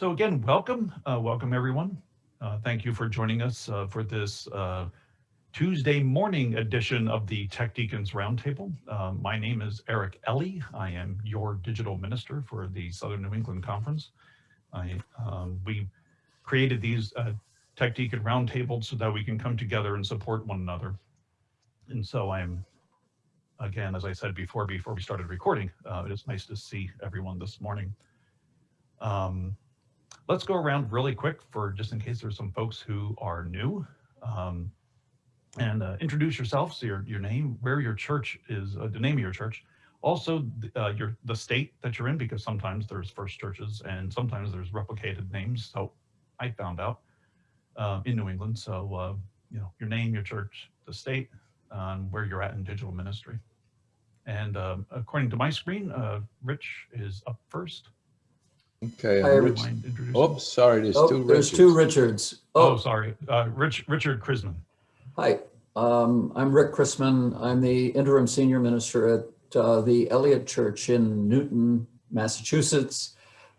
So again, welcome, uh, welcome everyone. Uh, thank you for joining us uh, for this uh, Tuesday morning edition of the Tech Deacons Roundtable. Uh, my name is Eric Ellie. I am your digital minister for the Southern New England Conference. I, um, we created these uh, Tech Deacon Roundtables so that we can come together and support one another. And so I'm, again, as I said before, before we started recording, it is nice to see everyone this morning. Um, let's go around really quick for just in case there's some folks who are new. Um, and uh, introduce yourself, so your, your name, where your church is, uh, the name of your church. Also, uh, your the state that you're in, because sometimes there's first churches and sometimes there's replicated names. So I found out uh, in New England. So, uh, you know, your name, your church, the state, and where you're at in digital ministry. And um, according to my screen, Rich is up first. Okay, Hi, I'm every- Rich. Mind Oops, sorry, there's Oh, two there's two Richards. Richards. Oh, Oh, sorry. Uh, Rich, Richard Chrisman. hi. Um, I'm Rick Chrisman. I'm the interim senior minister at uh, the Eliot Church in Newton, Massachusetts.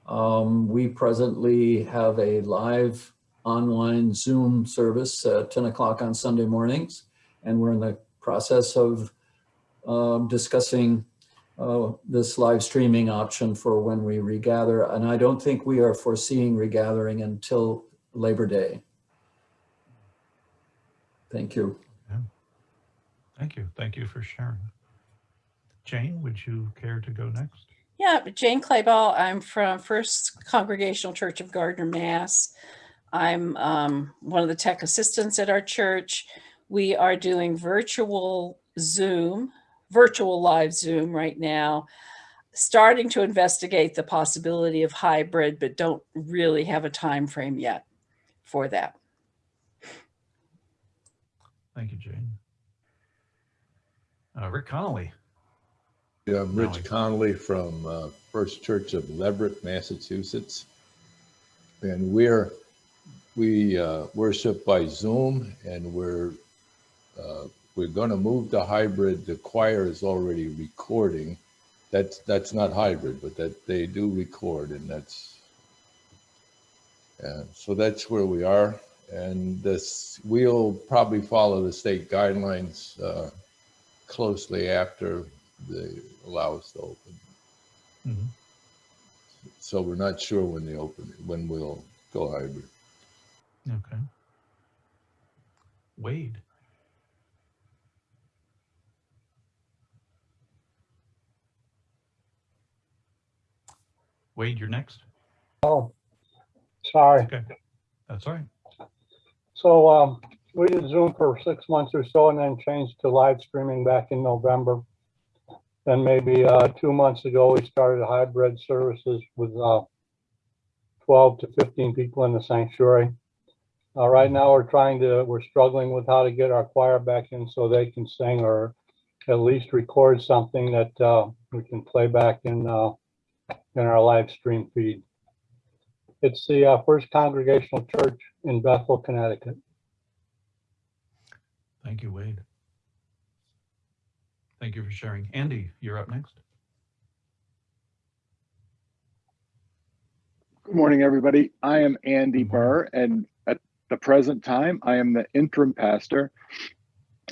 Um, we presently have a live online Zoom service at 10 o'clock on Sunday mornings, and we're in the process of um, discussing uh, this live streaming option for when we regather. And I don't think we are foreseeing regathering until Labor Day. Thank you. Yeah. Thank you. Thank you for sharing. Jane, would you care to go next? Yeah, Jane Clayball. I'm from First Congregational Church of Gardner, Mass. I'm um, one of the tech assistants at our church. We are doing virtual Zoom, virtual live Zoom right now, starting to investigate the possibility of hybrid, but don't really have a time frame yet for that. Thank you, Jane. Uh, Rick Connolly. Yeah, I'm Rich we- Connolly from uh, First Church of Leverett, Massachusetts. And we're, we uh, worship by Zoom and we're, we're gonna move to hybrid. The choir is already recording. That's, that's not hybrid, but that they do record and that's, yeah, so that's where we are. And this, we'll probably follow the state guidelines uh, closely after they allow us to open. Mhm. So we're not sure when they open, when we'll go hybrid. Okay. Wade. Wade, you're next. Oh, sorry. Okay. That's all right. So um, we did Zoom for six months or so and then changed to live streaming back in November. Then maybe uh, two months ago, we started hybrid services with uh, 12 to 15 people in the sanctuary. Uh, right now, we're trying to, we're struggling with how to get our choir back in so they can sing or at least record something that uh, we can play back in, uh, in our live stream feed. It's the uh, First Congregational Church in Bethel, Connecticut. Thank you, Wade. Thank you for sharing. Andy, you're up next. Good morning, everybody. I am Andy Good. Burr, and at the present time, I am the interim pastor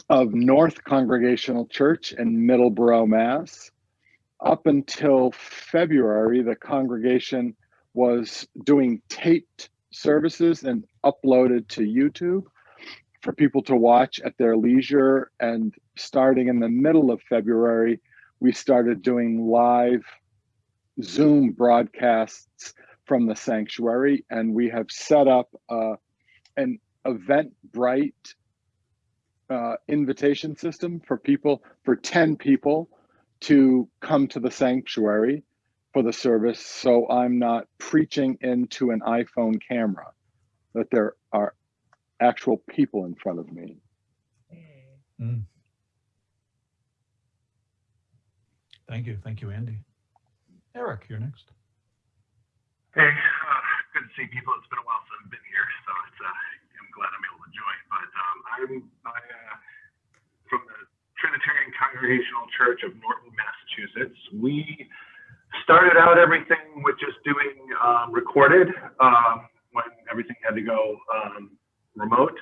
of North Congregational Church in Middleborough, Mass. Up until February, the congregation was doing taped services and uploaded to YouTube for people to watch at their leisure. And starting in the middle of February, we started doing live Zoom broadcasts from the sanctuary, and we have set up uh, an Eventbrite uh, invitation system for people for 10 people to come to the sanctuary for the service. So I'm not preaching into an iPhone camera, that there are actual people in front of me. Mm. Thank you. Thank you, Andy. Eric, you're next. Hey, uh, good to see people. It's been a while since I've been here, so it's, uh, I'm glad I'm able to join. But um, I'm I, uh, from the Trinitarian Congregational Church of Norton, Massachusetts. We started out everything with just doing um, recorded um, when everything had to go um, remote.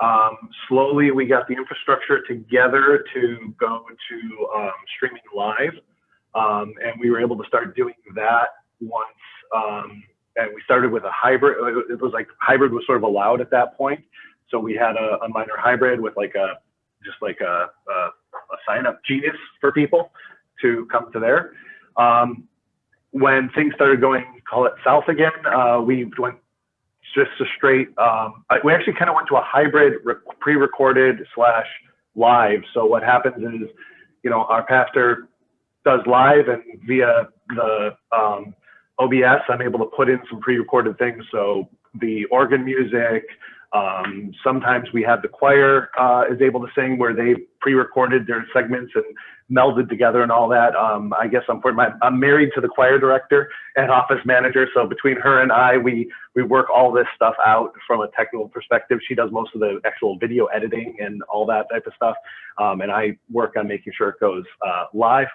Um, slowly, we got the infrastructure together to go to um, streaming live, um, and we were able to start doing that once. And we started with a hybrid. It was like hybrid was sort of allowed at that point, so we had a, a minor hybrid with like a just like a, a, a sign up genius for people to come to there. Um, when things started going, call it south again, uh, we went just a straight. Um, we actually kind of went to a hybrid pre-recorded slash live. So what happens is, you know, our pastor does live, and via the um, OBS, I'm able to put in some pre-recorded things. So the organ music. Um, sometimes we have the choir uh, is able to sing where they pre-recorded their segments and melded together and all that. Um, I guess I'm, my, I'm married to the choir director and office manager, so between her and I, we we work all this stuff out from a technical perspective. She does most of the actual video editing and all that type of stuff, um, and I work on making sure it goes uh, live.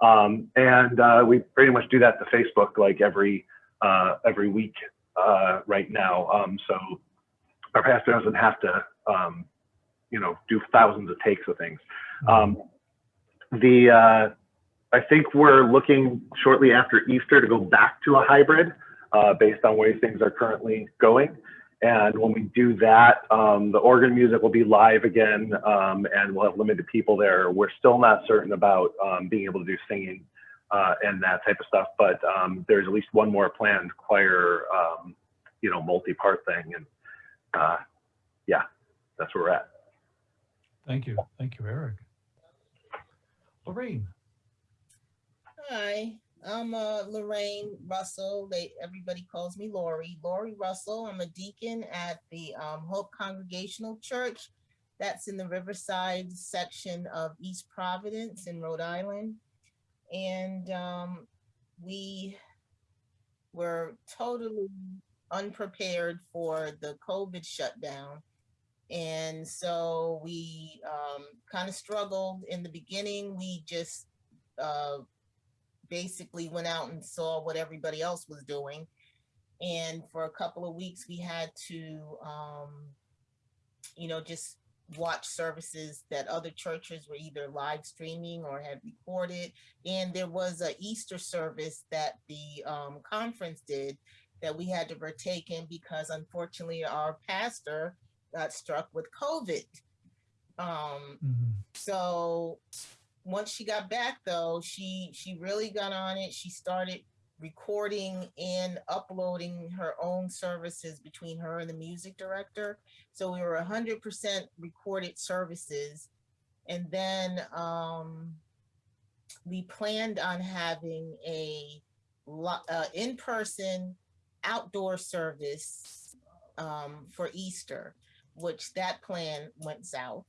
Um, and uh, we pretty much do that to Facebook like every uh, every week uh, right now. Um, so our pastor doesn't have to, um, you know, do thousands of takes of things. Um, the uh, I think we're looking shortly after Easter to go back to a hybrid uh, based on where things are currently going. And when we do that, um, the organ music will be live again, um, and we'll have limited people there. We're still not certain about um, being able to do singing uh, and that type of stuff, but um, there's at least one more planned choir, um, you know, multi-part thing, and uh, yeah, that's where we're at. Thank you. Thank you, Eric. Lorraine. Hi, I'm uh, Lorraine Russell. They everybody calls me Lori. Lori Russell. I'm a deacon at the um, Hope Congregational Church. That's in the Riverside section of East Providence in Rhode Island, and um, we were totally unprepared for the COVID shutdown. And so we um, kind of struggled in the beginning. We just uh, basically went out and saw what everybody else was doing. And for a couple of weeks, we had to, um, you know, just watch services that other churches were either live streaming or had recorded. And there was a Easter service that the um, conference did that we had to partake in because unfortunately our pastor got struck with COVID. Um, Mhm. so once she got back though, she she really got on it. She started recording and uploading her own services between her and the music director. So we were hundred percent recorded services. And then um we planned on having a uh, in-person outdoor service um, for Easter, which that plan went south.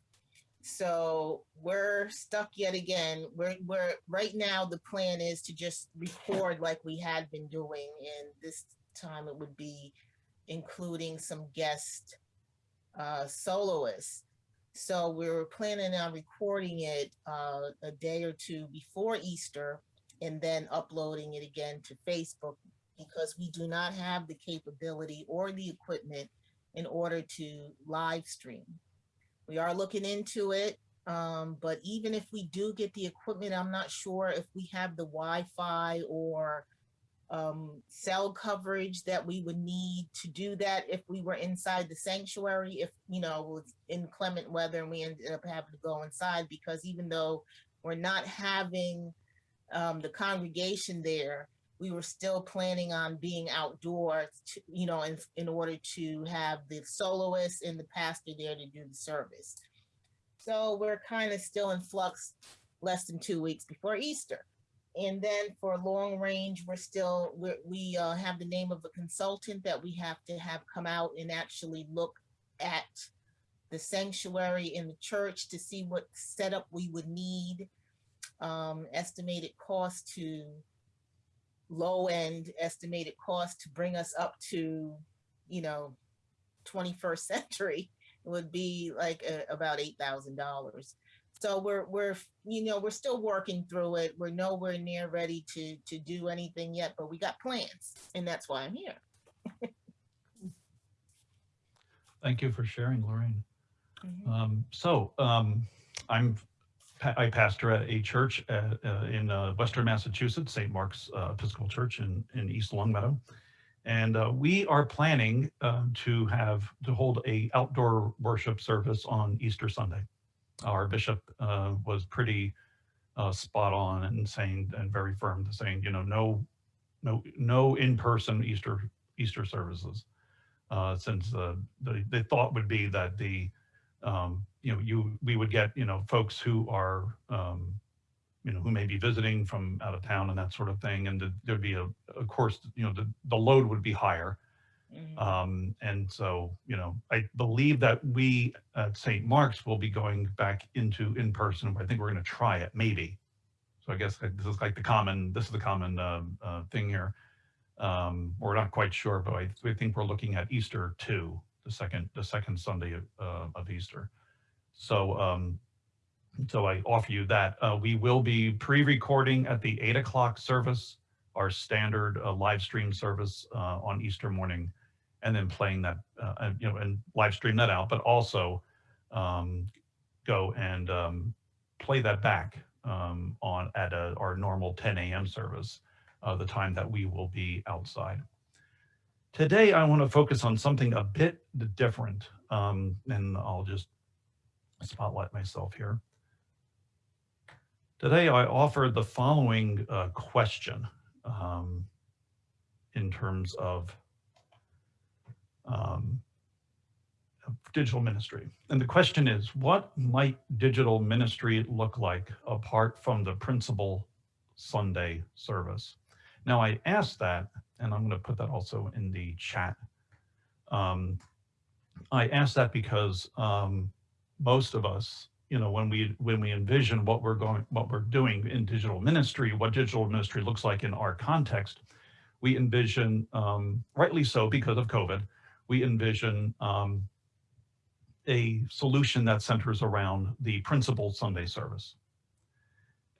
So we're stuck yet again. We're, we're right now, the plan is to just record like we had been doing. And this time it would be including some guest uh, soloists. So we were planning on recording it uh, a day or two before Easter and then uploading it again to Facebook because we do not have the capability or the equipment in order to live stream. We are looking into it, um, but even if we do get the equipment, I'm not sure if we have the Wi-Fi or um, cell coverage that we would need to do that if we were inside the sanctuary, if, you know, it was inclement weather and we ended up having to go inside because even though we're not having um, the congregation there, we were still planning on being outdoors, to, you know, in, in order to have the soloist and the pastor there to do the service. So we're kind of still in flux less than two weeks before Easter. And then for long range, we're still, we're, we uh, have the name of a consultant that we have to have come out and actually look at the sanctuary in the church to see what setup we would need, um, estimated cost to low end estimated cost to bring us up to, you know, 21st century would be like uh, about $8,000. So we're, we're, you know, we're still working through it. We're nowhere near ready to, to do anything yet, but we got plans and that's why I'm here. Thank you for sharing, Lorraine. Mhm. Um, so, um, I'm, I pastor at a church at, uh, in, uh, Western Massachusetts, St. Mark's uh, Episcopal Church in, in East Longmeadow. And, uh, we are planning, um, to have, to hold a outdoor worship service on Easter Sunday. Our bishop, uh, was pretty, uh, spot on and saying, and very firm to saying, you know, no, no, no in-person Easter, Easter services. Uh, since, uh, the, the thought would be that the, um, you know, you, we would get, you know, folks who are, um, you know, who may be visiting from out of town and that sort of thing. And th- there'd be a, of course, you know, the, the load would be higher. Mhm. Um, and so, you know, I believe that we at St. Mark's will be going back into in-person. I think we're going to try it, maybe. So I guess this is like the common, this is the common, um, uh, thing here. Um, we're not quite sure, but I, I think we're looking at Easter two, the second, the second Sunday of, uh, of Easter. So, um, so I offer you that. Uh, we will be pre-recording at the eight o'clock service, our standard uh, live stream service uh, on Easter morning, and then playing that, uh, you know, and live stream that out, but also um, go and um, play that back um, on at a, our normal 10 a.m. service, uh, the time that we will be outside. Today, I want to focus on something a bit different, um, and I'll just spotlight myself here. Today, I offer the following uh, question um, in terms of um, digital ministry. And the question is, what might digital ministry look like apart from the principal Sunday service? Now, I asked that, and I'm going to put that also in the chat. Um, I asked that because um, most of us, you know, when we when we envision what we're going, what we're doing in digital ministry, what digital ministry looks like in our context, we envision, um, rightly so because of COVID, we envision um, a solution that centers around the principal Sunday service.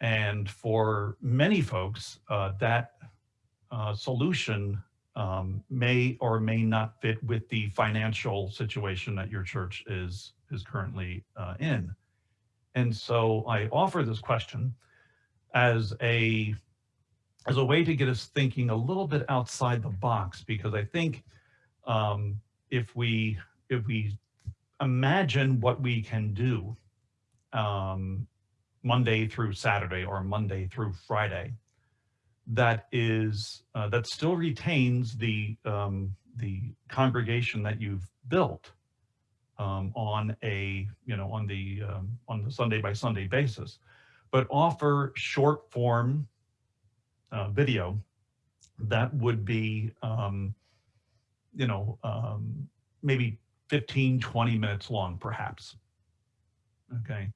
And for many folks, uh, that uh, solution um, may or may not fit with the financial situation that your church is is currently uh, in. And so I offer this question as a as a way to get us thinking a little bit outside the box, because I think um, if we if we imagine what we can do um, Monday through Saturday or Monday through Friday, that is uh, that still retains the um, the congregation that you've built um, on a you know on the um, on the Sunday by Sunday basis, but offer short form uh, video that would be um, you know um, maybe 15 20 minutes long perhaps okay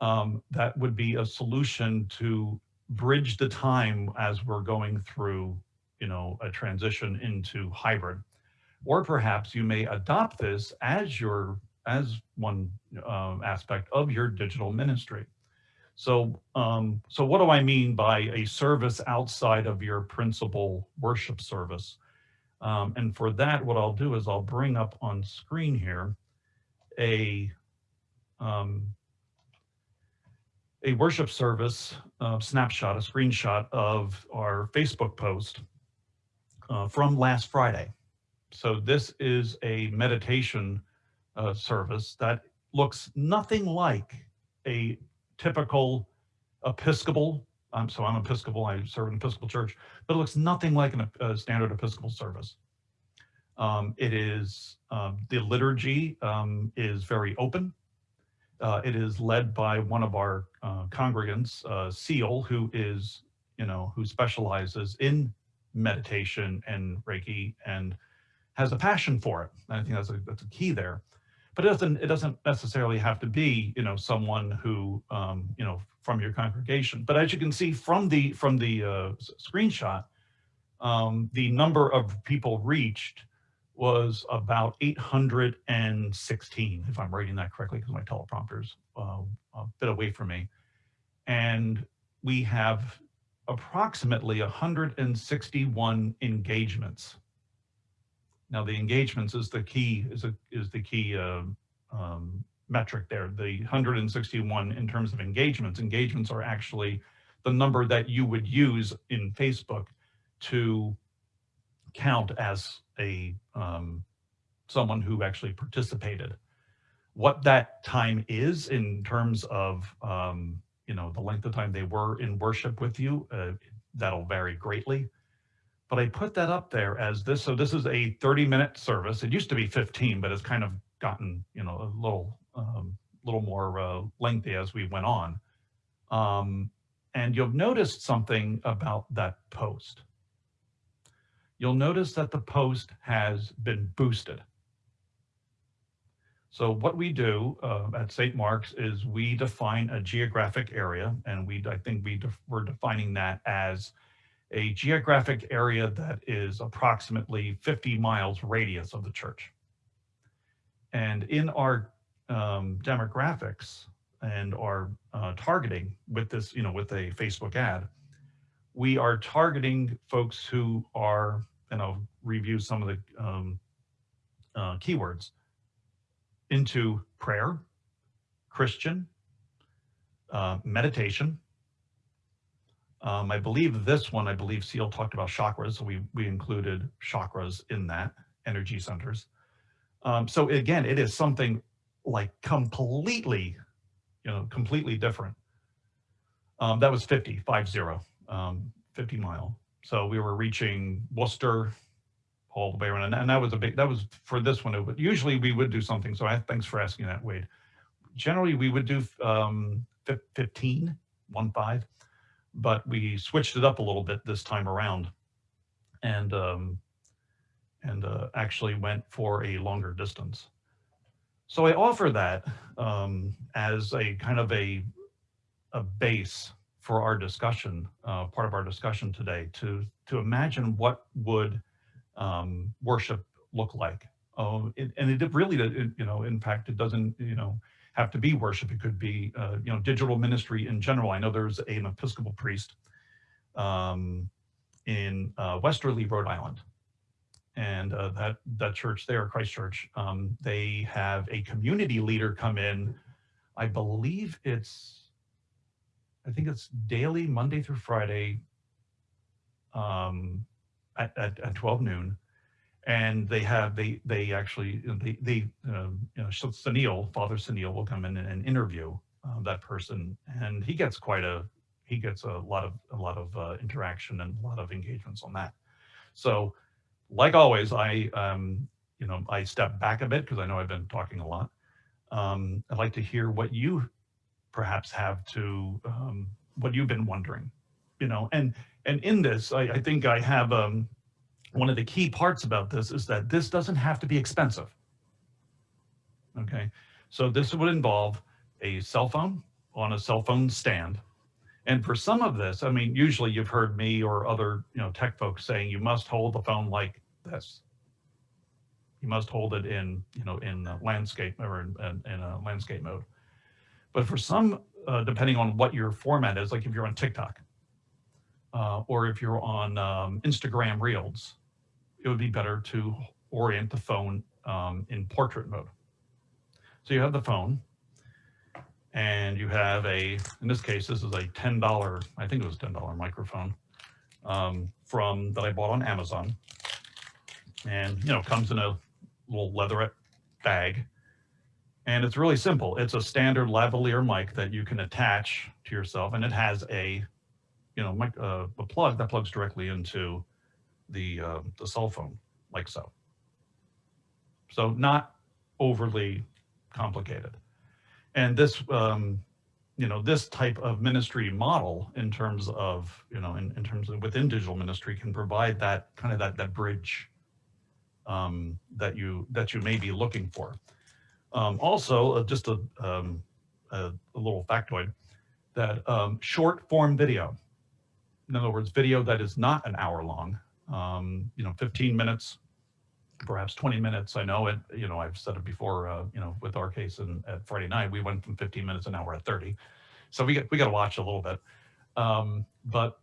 um, that would be a solution to bridge the time as we're going through, you know, a transition into hybrid. Or perhaps you may adopt this as your, as one um, aspect of your digital ministry. So, um, so what do I mean by a service outside of your principal worship service? Um, and for that, what I'll do is I'll bring up on screen here a, um, a worship service uh, snapshot, a screenshot of our Facebook post uh, from last Friday. So this is a meditation uh, service that looks nothing like a typical Episcopal. Um, so I'm Episcopal, I serve in Episcopal church, but it looks nothing like an, a standard Episcopal service. Um, it is, um, the liturgy um, is very open. Uh, it is led by one of our uh, congregants, uh, Seal, who is, you know, who specializes in meditation and Reiki and has a passion for it. And I think that's a, that's a key there. But it doesn't, it doesn't necessarily have to be, you know, someone who, um, you know, from your congregation. But as you can see from the, from the uh, screenshot, um, the number of people reached was about 816, if I'm reading that correctly, because my teleprompter's uh, a bit away from me. And we have approximately 161 engagements. Now, the engagements is the key is a, is the key uh, um, metric there. The 161 in terms of engagements. Engagements are actually the number that you would use in Facebook to count as a um, someone who actually participated. What that time is in terms of um, you know the length of time they were in worship with you, uh, that'll vary greatly. But I put that up there as this. So this is a 30 minute service. It used to be 15, but it's kind of gotten you know a little um, little more uh, lengthy as we went on. Um, and you'll notice something about that post you'll notice that the post has been boosted. So what we do uh, at St. Mark's is we define a geographic area, and we I think we def we're defining that as a geographic area that is approximately 50 miles radius of the church. And in our um, demographics and our uh, targeting with this, you know, with a Facebook ad, we are targeting folks who are and I'll review some of the um, uh, keywords into prayer, Christian, uh, meditation. Um, I believe this one, I believe Seal talked about chakras, so we, we included chakras in that, energy centers. Um, so again, it is something like completely, you know, completely different. Um, that was 50, five zero, um, 50 mile. So we were reaching Worcester all the way around. And, and that was a big, that was for this one. But usually we would do something. So I, thanks for asking that, Wade. Generally, we would do um, 15, one five, but we switched it up a little bit this time around and um, and uh, actually went for a longer distance. So I offer that um, as a kind of a, a base for our discussion, uh, part of our discussion today, to to imagine what would um, worship look like. Um, it, and it really, it, you know, in fact, it doesn't, you know, have to be worship. It could be, uh, you know, digital ministry in general. I know there's an Episcopal priest um, in uh, Westerly, Rhode Island. And uh, that, that church there, Christ Church, um, they have a community leader come in. I believe it's I think it's daily, Monday through Friday, um, at, at, at 12 noon. And they have, they, they actually, they, they, um, you know, Sunil, Father Sunil will come in and interview uh, that person. And he gets quite a, he gets a lot of, a lot of uh, interaction and a lot of engagements on that. So like always, I, um, you know, I step back a bit because I know I've been talking a lot. Um, I'd like to hear what you perhaps have to um, what you've been wondering, you know, and and in this, I, I think I have um, one of the key parts about this is that this doesn't have to be expensive. Okay, so this would involve a cell phone on a cell phone stand. And for some of this, I mean, usually you've heard me or other, you know, tech folks saying you must hold the phone like this. You must hold it in, you know, in landscape or in, in, in a landscape mode. But for some, uh, depending on what your format is, like if you're on TikTok uh, or if you're on um, Instagram Reels, it would be better to orient the phone um, in portrait mode. So you have the phone and you have a, in this case, this is a $10, I think it was $10 microphone um, from that I bought on Amazon. And, you know, comes in a little leatherette bag and it's really simple. It's a standard lavalier mic that you can attach to yourself and it has a, you know, mic, uh, a plug that plugs directly into the, uh, the cell phone like so. So not overly complicated. And this, um, you know, this type of ministry model in terms of, you know, in, in terms of within digital ministry can provide that kind of that, that bridge um, that you, that you may be looking for. Um, also, uh, just a, um, a, a, little factoid, that um, short form video, in other words, video that is not an hour long, um, you know, 15 minutes perhaps 20 minutes. I know it, you know, I've said it before, uh, you know, with our case and at Friday night, we went from 15 minutes and now we're at 30. So we got, we got to watch a little bit. Um, but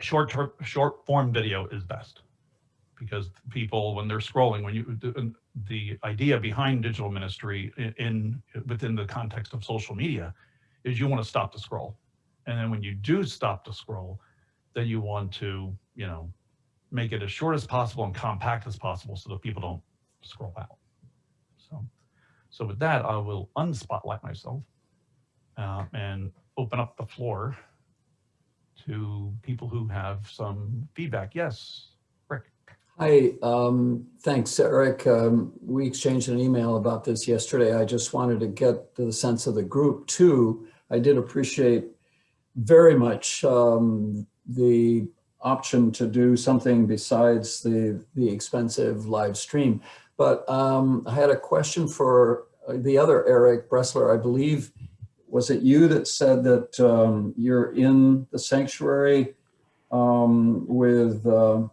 short term, short form video is best because people, when they're scrolling, when you, the, the idea behind digital ministry in, in, within the context of social media is you want to stop the scroll. And then when you do stop the scroll, then you want to, you know, make it as short as possible and compact as possible so that people don't scroll out. So, so with that, I will unspotlight myself uh, and open up the floor to people who have some feedback. Yes, Rick. Hi, um, thanks, Eric. Um, we exchanged an email about this yesterday. I just wanted to get the sense of the group too. I did appreciate very much um, the option to do something besides the, the expensive live stream. But um, I had a question for uh, the other Eric Bressler, I believe, was it you that said that um, you're in the sanctuary um, with, uh, oh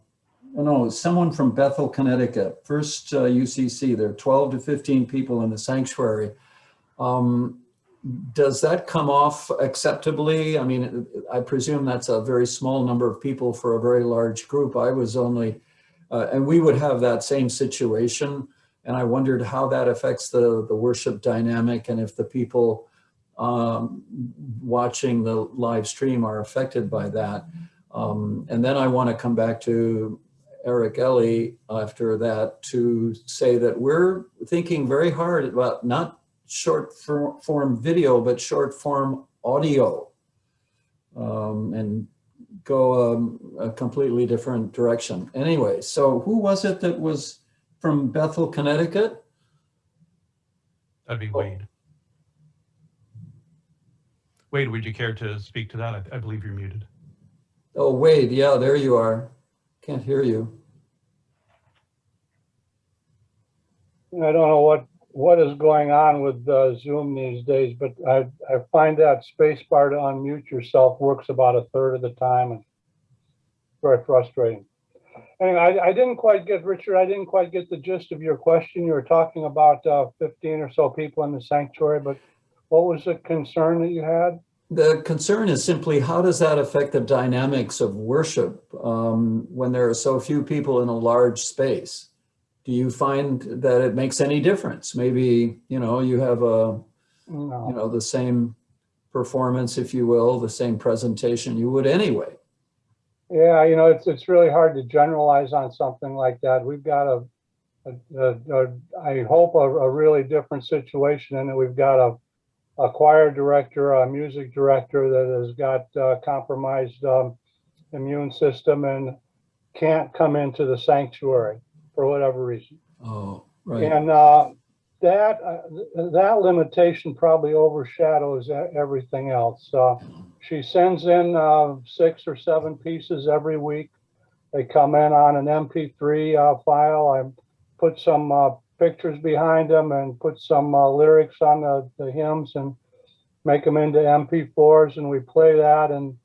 no, someone from Bethel, Connecticut, first uh, UCC, there are 12 to 15 people in the sanctuary. Um, does that come off acceptably? I mean, I presume that's a very small number of people for a very large group. I was only, uh, and we would have that same situation. And I wondered how that affects the, the worship dynamic and if the people um, watching the live stream are affected by that. Um, and then I want to come back to Eric Ellie after that to say that we're thinking very hard about not short form video, but short form audio um, and go um, a completely different direction. Anyway, so who was it that was from Bethel, Connecticut? That'd be Wade. Wade, would you care to speak to that? I, I believe you're muted. Oh, Wade, yeah, there you are. Can't hear you. I don't know what what is going on with uh, Zoom these days, but I, I find that space bar to unmute yourself works about a third of the time. and Very frustrating. Anyway, I, I didn't quite get, Richard, I didn't quite get the gist of your question. You were talking about uh, 15 or so people in the sanctuary, but what was the concern that you had? The concern is simply how does that affect the dynamics of worship um, when there are so few people in a large space? Do you find that it makes any difference? Maybe, you know, you have a, no. you know, the same performance, if you will, the same presentation you would anyway. Yeah, you know, it's, it's really hard to generalize on something like that. We've got a, a, a, a I hope a, a really different situation in that we've got a, a choir director, a music director that has got uh, compromised um, immune system and can't come into the sanctuary for whatever reason. Oh, right. And uh, that uh, that limitation probably overshadows everything else. Uh, she sends in uh, six or seven pieces every week. They come in on an MP3 uh, file. I put some uh, pictures behind them and put some lyrics on the, the hymns and make them into MP4s, and we play that, and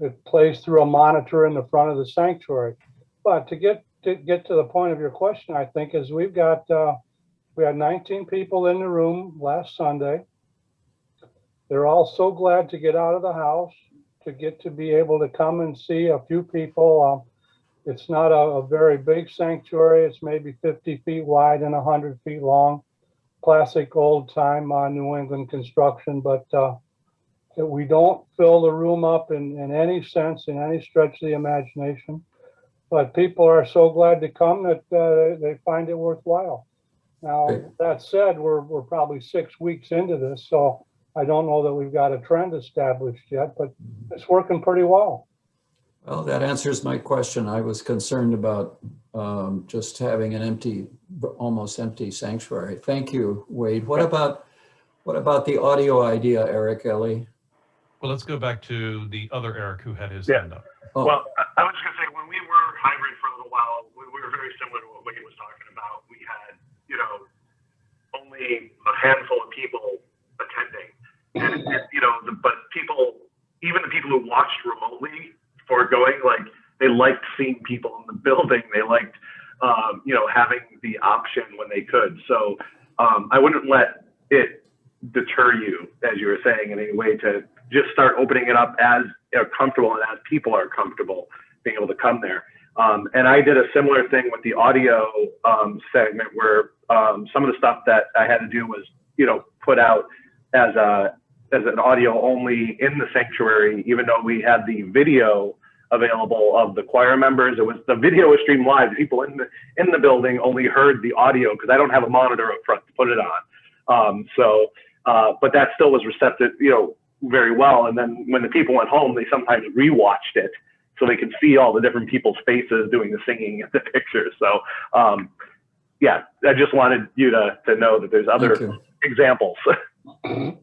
it plays through a monitor in the front of the sanctuary. But to get to get to the point of your question, I think, is we've got, uh, we had 19 people in the room last Sunday. They're all so glad to get out of the house, to get to be able to come and see a few people. Um, it's not a, a, very big sanctuary. It's maybe 50 feet wide and 100 feet long. Classic old time uh, New England construction, but uh, we don't fill the room up in, in any sense, in any stretch of the imagination but people are so glad to come that uh, they find it worthwhile. Now, that said, we're, we're probably six weeks into this, so I don't know that we've got a trend established yet, but it's working pretty well. Well, that answers my question. I was concerned about um, just having an empty, almost empty sanctuary. Thank you, Wade. What about what about the audio idea, Eric Ellie? Well, let's go back to the other Eric who had his yeah. hand up. Oh. Well, I was going to say when we were hybrid for a little while, we, we were very similar to what Wade was talking about. We had, you know, only a handful of people attending, and you know, the, but people, even the people who watched remotely for going, like they liked seeing people in the building. They liked um, you know, having the option when they could. So um, I wouldn't let it deter you, as you were saying, in any way to just start opening it up as are comfortable and as people are comfortable being able to come there. Um, and I did a similar thing with the audio um, segment where um, some of the stuff that I had to do was, you know, put out as a as an audio only in the sanctuary, even though we had the video available of the choir members. It was the video was streamed live. People in the in the building only heard the audio because I don't have a monitor up front to put it on. Um, so, uh, but that still was receptive, you know, very well. And then when the people went home, they sometimes rewatched it so they could see all the different people's faces doing the singing and the pictures. So, um, yeah, I just wanted you to to know that there's other examples.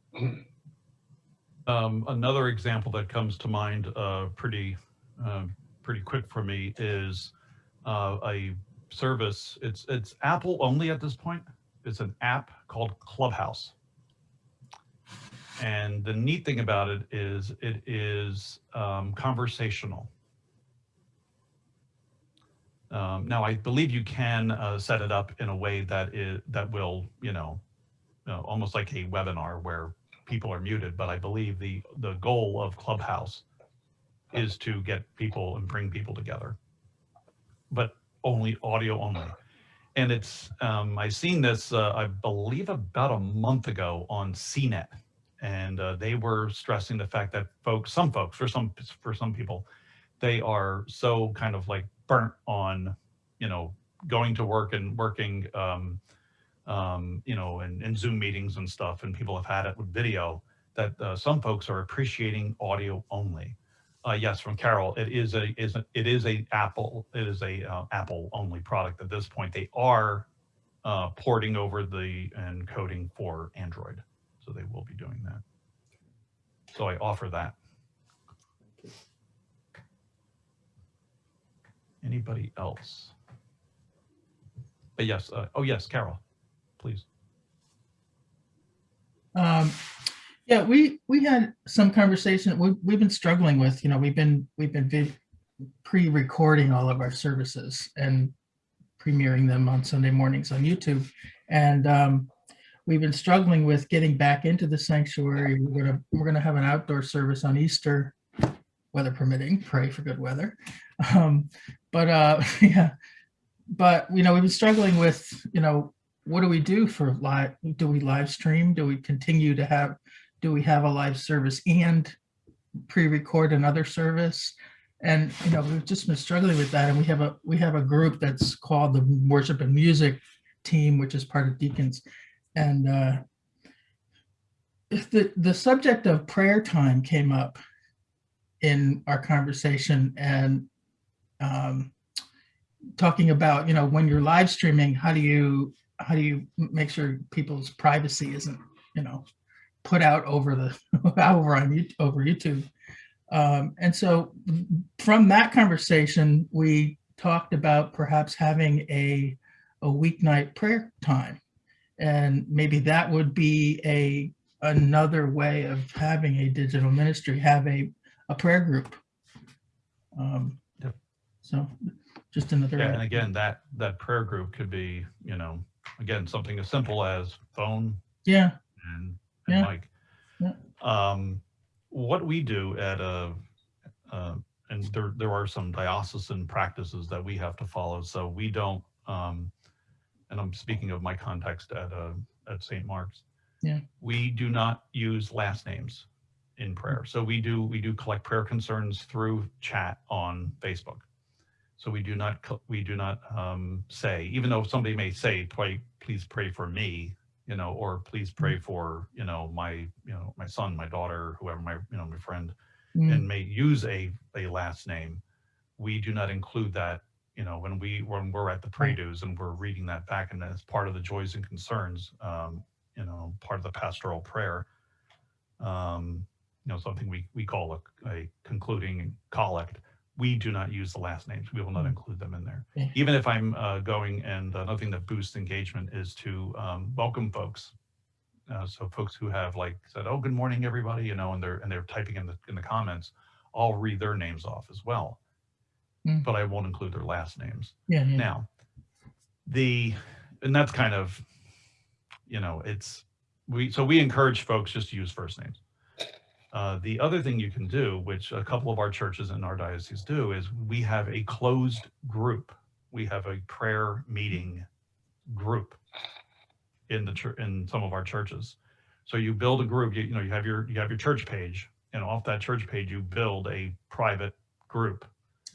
Um, another example that comes to mind, uh, pretty, uh, pretty quick for me is, uh, a service. It's, it's Apple only at this point. It's an app called Clubhouse. And the neat thing about it is it is, um, conversational. Um, now I believe you can, uh, set it up in a way that is, that will, you know, uh, almost like a webinar where people are muted, but I believe the, the goal of Clubhouse is to get people and bring people together, but only audio only. And it's, um, I seen this, uh, I believe about a month ago on CNET. And, uh, they were stressing the fact that folks, some folks, for some, for some people, they are so kind of like burnt on, you know, going to work and working, um, um, you know, and, Zoom meetings and stuff, and people have had it with video, that uh, some folks are appreciating audio only. Uh, yes, from Carol, it is a is a, it is a Apple it is a uh, Apple only product at this point. They are uh, porting over the and coding for Android, so they will be doing that. So I offer that. Anybody else? But yes, uh, oh yes, Carol, please. Um, yeah, we, we had some conversation, we, we've been struggling with, you know, we've been, we've been pre-recording all of our services and premiering them on Sunday mornings on YouTube. And, um, we've been struggling with getting back into the sanctuary. We're gonna, we're gonna have an outdoor service on Easter, weather permitting, pray for good weather. Um, but, uh, yeah, but, you know, we've been struggling with, you know, what do we do for live? Do we live stream? Do we continue to have, do we have a live service and pre-record another service? And, you know, we've just been struggling with that. And we have a, we have a group that's called the Worship and Music Team, which is part of Deacons. And uh, the, the subject of prayer time came up in our conversation and um, talking about, you know, when you're live streaming, how do you how do you make sure people's privacy isn't, you know, put out over the over on over YouTube? Um, and so from that conversation, we talked about perhaps having a a weeknight prayer time, and maybe that would be a another way of having a digital ministry, have a a prayer group. Um. So just another. Yeah, and again, that, that prayer group could be, you know, again, something as simple as phone Yeah, and, Yeah. mic. Yeah. Um, what we do at a, uh, and there, there are some diocesan practices that we have to follow, so we don't, um, and I'm speaking of my context at, uh, at St. Mark's. Yeah. We do not use last names in prayer. So we do, we do collect prayer concerns through chat on Facebook. So we do not, we do not um, say, even though somebody may say, pray, please pray for me, you know, or please pray for, you know, my, you know, my son, my daughter, whoever, my, you know, my friend, Mm, and may use a, a last name. We do not include that, you know, when we, when we're at the pre-dues and we're reading that back and as part of the joys and concerns, um, you know, part of the pastoral prayer. Um, you know, something we, we call a, a concluding collect. We do not use the last names. We will not Mm. include them in there. Even if I'm uh, going and uh, thing that boosts engagement is to um, welcome folks. Uh, so folks who have like said, "Oh, good morning, everybody," you know, and they're and they're typing in the in the comments, I'll read their names off as well, Mm. but I won't include their last names. Yeah, yeah. Now, the, and that's kind of, you know, it's, we, so we encourage folks just to use first names. Uh, the other thing you can do, which a couple of our churches in our diocese do, is we have a closed group. We have a prayer meeting group in the church, in some of our churches. So you build a group, you, you know, you have your, you have your church page and off that church page, you build a private group.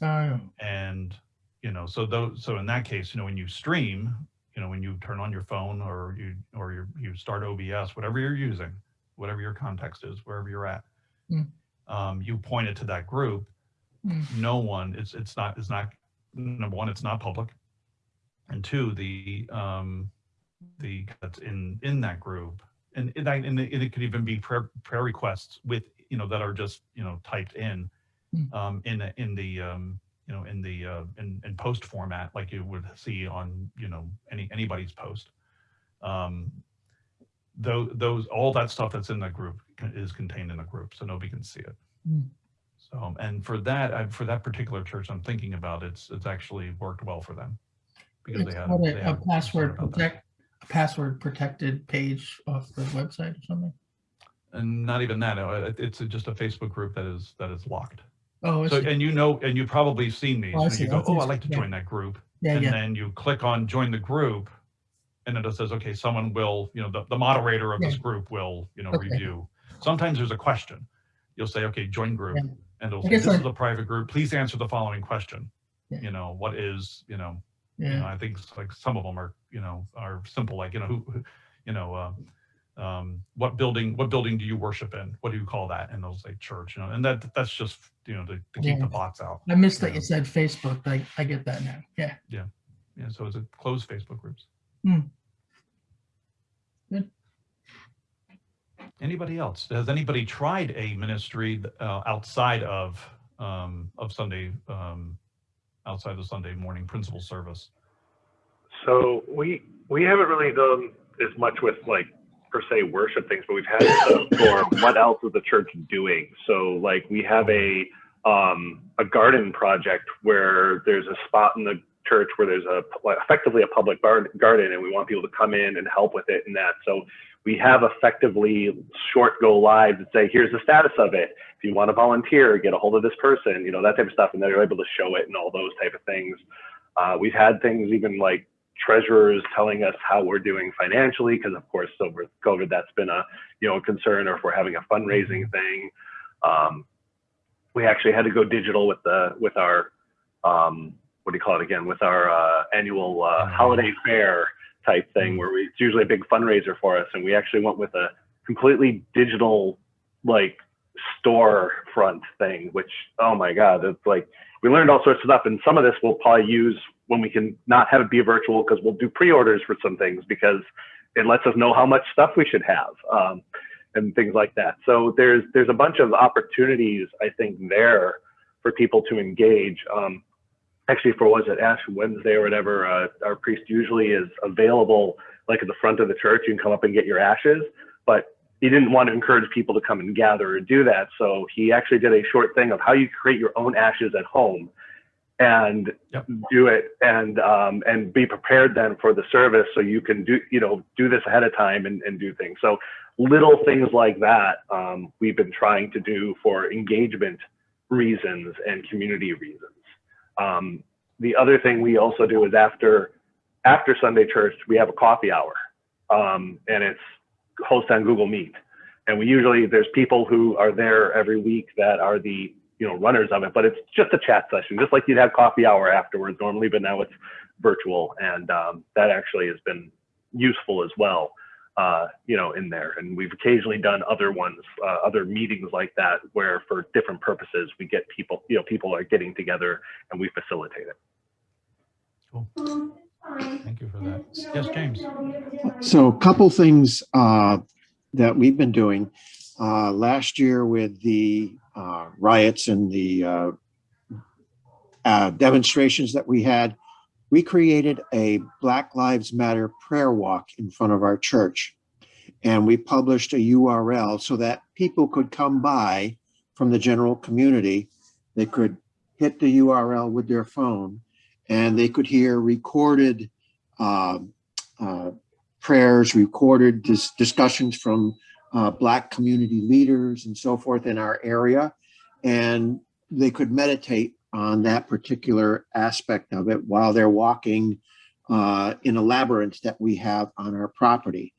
Oh, And, you know, so those, so in that case, you know, when you stream, you know, when you turn on your phone or you, or you, you start OBS, whatever you're using, whatever your context is, wherever you're at, Mm. um, you point it to that group. Mm. No one, it's, it's not, it's not, number one, it's not public. And two, the, um, the, that's in, in that group. And, and, I- and it could even be prayer, prayer requests with, you know, that are just, you know, typed in, Mm. um, in, the- in the, um, you know, in the, uh, in, in post format, like you would see on, you know, any, anybody's post. Um, those, those, all that stuff that's in that group is contained in the group, so nobody can see it. Mm. So, and for that, I- for that particular church I'm thinking about, it's, it's actually worked well for them. Because It's they had. they a- a password protect, a password protected page off the website or something. And not even that, it's just a Facebook group that is, that is locked. Oh, So, and you know, and you've probably seen these, Oh, I and see. you go, oh, I'd like to yeah. join that group. yeah, And yeah. then you click on join the group and then it says, okay, someone will, you know, the, the moderator of this group will, you know, Okay. review. Sometimes there's a question. You'll say, okay, join group. Yeah. And it'll say, this is a private group. Please answer the following question. Yeah. You know, what is, you know, you know, I think like some of them are, you know, are simple, like, you know, who, you know, uh, um, what building, what building do you worship in? What do you call that? And they'll say church, you know, and that, that's just, you know, to, to keep the bots out. I missed that Yeah. you said Facebook. I, I get that now. Yeah. Yeah, so it's a closed Facebook groups. Hmm. Good. Anybody else? Has anybody tried a ministry uh, outside of, um, of Sunday, um, outside of Sunday morning principal service? So we we haven't really done as much with like per se worship things, but we've had stuff for what else is the church doing. So like we have a um, a garden project where there's a spot in the church where there's a effectively a public garden, and we want people to come in and help with it and that. So we have effectively short go lives that say, here's the status of it. If you want to volunteer, get a hold of this person, you know, that type of stuff. And they're able to show it and all those type of things. Uh, we've had things even like treasurers telling us how we're doing financially, because of course, over COVID, that's been a, you know, a concern, or if we're having a fundraising thing. Um, we actually had to go digital with the, with our, um, what do you call it again, with our uh, annual uh, holiday fair type thing, where we, it's usually a big fundraiser for us. And we actually went with a completely digital, like, store front thing, which, oh my God, it's like, we learned all sorts of stuff. And some of this we'll probably use when we can not have it be virtual because we'll do pre-orders for some things because it lets us know how much stuff we should have um, and things like that. So there's there's a bunch of opportunities I think there for people to engage. Um, actually, for was it Ash Wednesday or whatever, uh, our priest usually is available like at the front of the church. You can come up and get your ashes, but he didn't want to encourage people to come and gather or do that. So he actually did a short thing of how you create your own ashes at home and Yep. do it and um, and be prepared then for the service so you can do you know do this ahead of time and, and do things so little things like that um, we've been trying to do for engagement reasons and community reasons um, the other thing we also do is after after sunday church we have a coffee hour. Um, and it's hosted on google meet. And we usually there's people who are there every week that are the you know runners of it but it's just a chat session just like you'd have coffee hour afterwards. Normally but now it's virtual. And um, that actually has been useful as well uh, you know in there and we've occasionally done other ones uh, other meetings like that where for different purposes we get people you know people are getting together and we facilitate it Cool. Thank you for that. Yes, James? So a couple things uh, that we've been doing. Uh, Last year with the uh, riots and the uh, uh, demonstrations that we had, we created a Black Lives Matter prayer walk in front of our church. And we published a URL so that people could come by from the general community. They could hit the URL with their phone and they could hear recorded um, uh, prayers recorded, dis- discussions from uh, Black community leaders and so forth in our area. And they could meditate on that particular aspect of it while they're walking uh, in a labyrinth that we have on our property.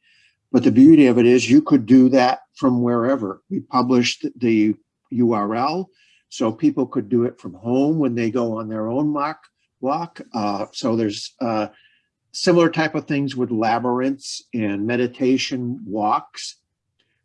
But the beauty of it is you could do that from wherever. We published the URL so people could do it from home when they go on their own mock walk. Uh, so there's uh, similar type of things with labyrinths and meditation walks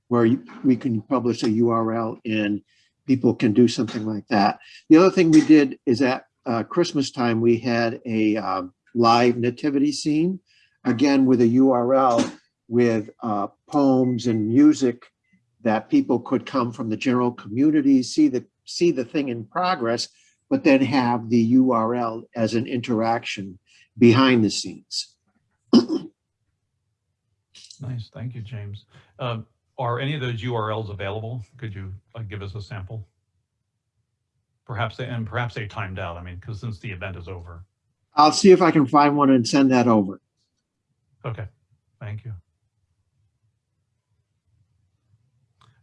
where we can publish a URL and people can do something like that. The other thing we did is at uh, Christmas time, we had a um, live nativity scene, again with a URL with uh, poems and music that people could come from the general community, see the see the thing in progress, but then have the URL as an interaction behind the scenes. Nice, thank you, James. Um, Are any of those URLs available? Could you uh, give us a sample? Perhaps, they and perhaps they timed out, I mean, because since the event is over. I'll see if I can find one and send that over. Okay, thank you.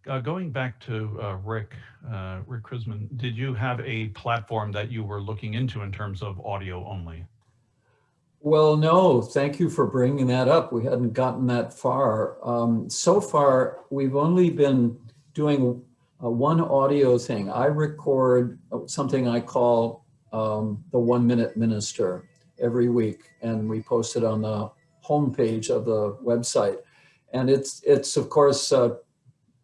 Uh, Going back to uh, Rick, uh, Rick Krisman, did you have a platform that you were looking into in terms of audio only? Well, no, thank you for bringing that up. We hadn't gotten that far. Um, so far, we've only been doing uh, one audio thing. I record something I call um, the One Minute Minister every week, and we post it on the homepage of the website. And it's, it's of course, uh,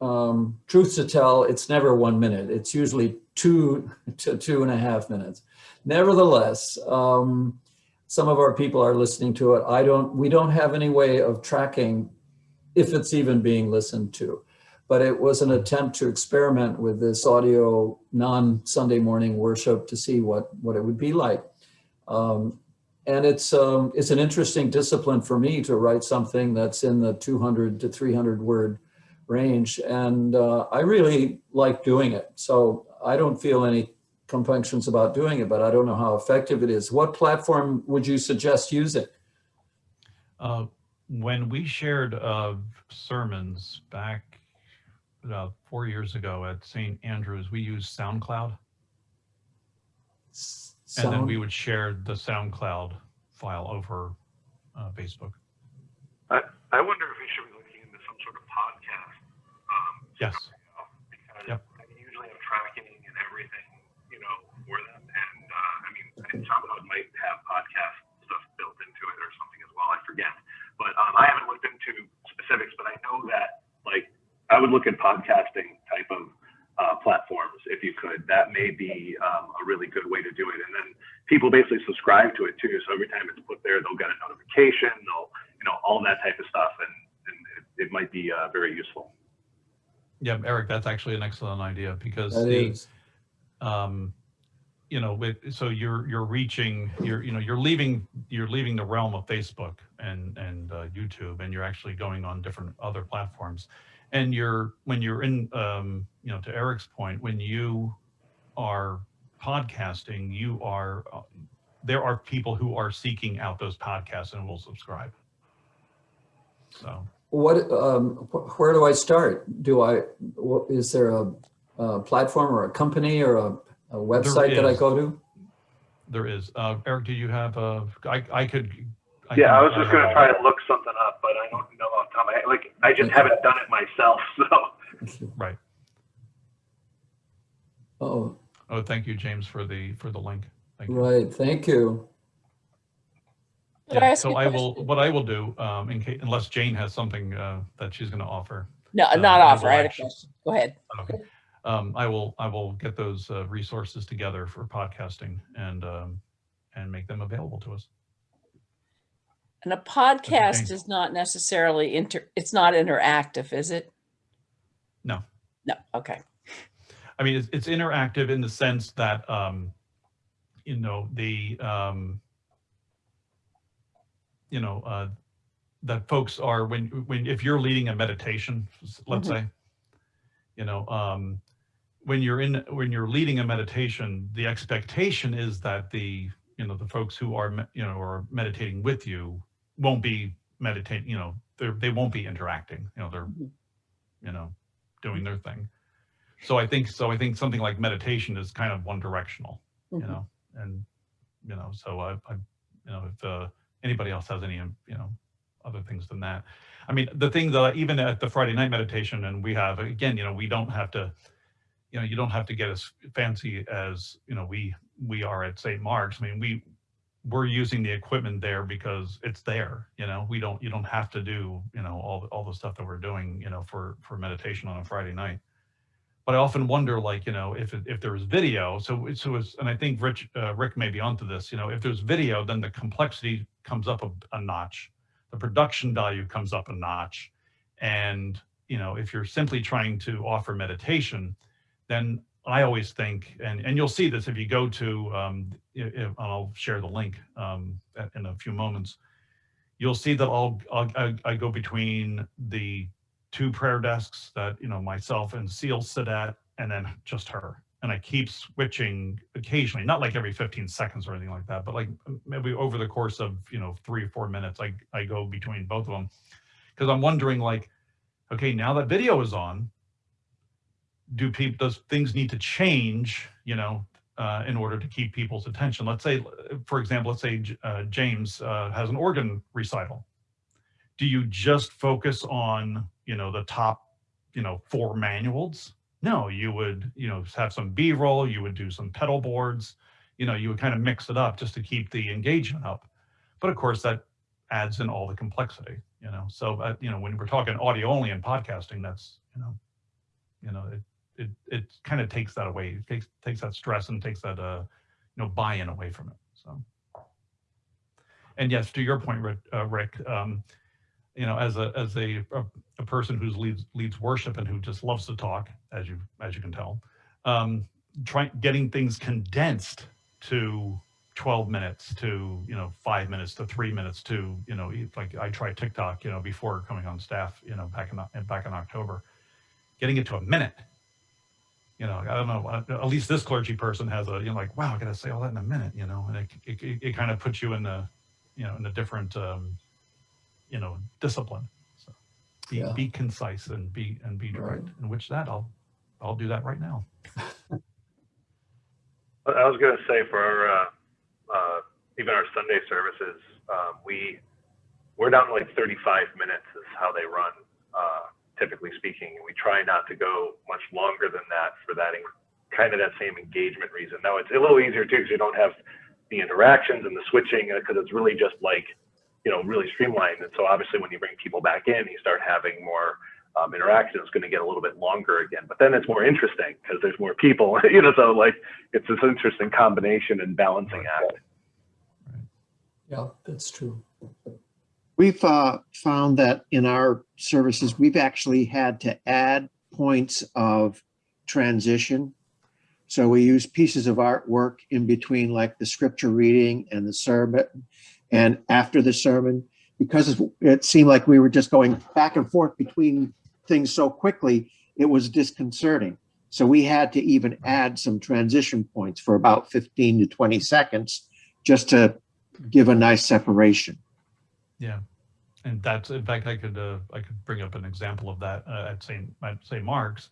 um, truth to tell, it's never one minute. It's usually two to two and a half minutes. Nevertheless, um, some of our people are listening to it. I don't, we don't have any way of tracking if it's even being listened to. But it was an attempt to experiment with this audio non-Sunday morning worship to see what, what it would be like. Um, and it's, um, it's an interesting discipline for me to write something that's in the 200 to 300 word range. And uh, I really like doing it. So I don't feel any compunctions about doing it, but I don't know how effective it is. What platform would you suggest using? Uh, When we shared uh, sermons back uh, four years ago at St. Andrews, we used SoundCloud. And then we would share the SoundCloud file over uh, Facebook. I wonder if we should be looking into some sort of podcast. Um, Yes. because Yep. I usually have tracking and everything, you know, for them. And uh, I mean, and SoundCloud might have podcast stuff built into it or something as well. I forget, but um, I haven't looked into specifics. But I know that like I would look at podcasting type of uh, platforms if you could. That may be um, a really good way to do it. And then people basically subscribe to it too. So every time it's put there, they'll get a notification. They'll you know all that type of stuff, and, and it, it might be uh, very useful. Yeah, Eric, that's actually an excellent idea because That the, is, um, you know, with, so you're, you're reaching, you're, you know, you're leaving, you're leaving the realm of Facebook and, and uh, YouTube, and you're actually going on different other platforms. And you're, when you're in, um, you know, to Eric's point, when you are podcasting, you are, uh, there are people who are seeking out those podcasts and will subscribe. So. what, um, wh- where do I start? Do I, is there a, a platform or a company or a, a website that I go to? There is. Uh, Eric, do you have, uh, I, I could. I Yeah, can, I was just gonna try and look something up, but I don't know off the top of my head. Like, I just haven't done it myself, so. Right. Oh, Oh, thank you, James, for the, for the link. Thank you. right, thank you. Could I Yeah, ask so you a I will, question? what I will do, um, in case, unless Jane has something, uh, that she's gonna offer. No, uh, not I offer. I had a actually- question. Go ahead. Okay. Um, I will, I will get those, uh, resources together for podcasting and, um, and make them available to us. And a podcast is not necessarily inter, it's not interactive, is it? No. No, okay. I mean, it's, it's interactive in the sense that, um, you know, the, um, you know, uh, that folks are, when, when, if you're leading a meditation, let's Mhm. say, you know, um, when you're in, when you're leading a meditation, the expectation is that the, you know, the folks who are, you know, are meditating with you won't be meditating, you know, they're, they won't be interacting, you know, they're, you know, doing their thing. So I think, so I think something like meditation is kind of one directional, you Mhm. know, and, you know, so I, I, you know, if, uh, anybody else has any, um, you know, other things than that. I mean, the thing that, I- even at the Friday night meditation and we have, again, you know, we don't have to, you know, you don't have to get as fancy as, you know, we, we are at St. Mark's. I mean, we, we're using the equipment there because it's there, you know, we don't, you don't have to do, you know, all, all the stuff that we're doing, you know, for, for meditation on a Friday night. But I often wonder, like, you know, if, if there was video, so, so it's, and I think Rich, uh, Rick may be onto this, you know, if there's video, then the complexity comes up a, a notch. The production value comes up a notch. And, you know, if you're simply trying to offer meditation, then I always think, and, and you'll see this if you go to, um, if, I'll share the link, um, in a few moments. You'll see that I'll, I'll, I, I go between the two prayer desks that, you know, myself and Seal sit at, and then just her. And I keep switching occasionally, not like every 15 seconds or anything like that, but like maybe over the course of, you know, three or four minutes, I, I go between both of them. Cause I'm wondering like, okay, now that video is on, do people, does things need to change, you know, uh, in order to keep people's attention? Let's say, for example, let's say uh, James uh, has an organ recital. Do you just focus on, you know, the top, you know, four manuals? No, you would, you know, have some B-roll, you would do some pedal boards, you know, you would kind of mix it up just to keep the engagement up. But of course, that adds in all the complexity, you know. So, uh, you know, when we're talking audio only and podcasting, that's, you know, you know, it it it kind of takes that away. It takes takes that stress and takes that uh, you know, buy-in away from it. So, and yes, to your point, Rick, uh, Rick um, you know, as a as a, a a person who's leads leads worship and who just loves to talk, as you as you can tell, um, trying getting things condensed to 12 minutes to you know five minutes to three minutes to you know like I tried TikTok you know before coming on staff you know back in back in October, getting it to a minute. You know, I don't know. uh, At least this clergy person has a you know like wow, I got to say all that in a minute. You know, and it it, it, it kind of puts you in a you know in a different um, you know discipline. So be Yeah. be concise and be and be direct. In which that I'll I'll do that right now. I was going to say for our, uh, uh, even our Sunday services, um, we we're down to like 35 minutes is how they run, uh, typically speaking. And we try not to go much longer than that for that kind of that same engagement reason. Now it's a little easier too because you don't have the interactions and the switching because it's really just like you know really streamlined. And so obviously when you bring people back in, you start having more um, interaction. It's going to get a little bit longer again, but then it's more interesting because there's more people. you know, so like it's this interesting combination and balancing act. Yeah, that's true. We've uh, found that in our services, we've actually had to add points of transition. So we use pieces of artwork in between like the scripture reading and the sermon and after the sermon, because it seemed like we were just going back and forth between things so quickly, it was disconcerting. So we had to even add some transition points for about 15 to 20 seconds just to give a nice separation. Yeah, and that's in fact I could uh, I could bring up an example of that uh, at St. at St. Mark's.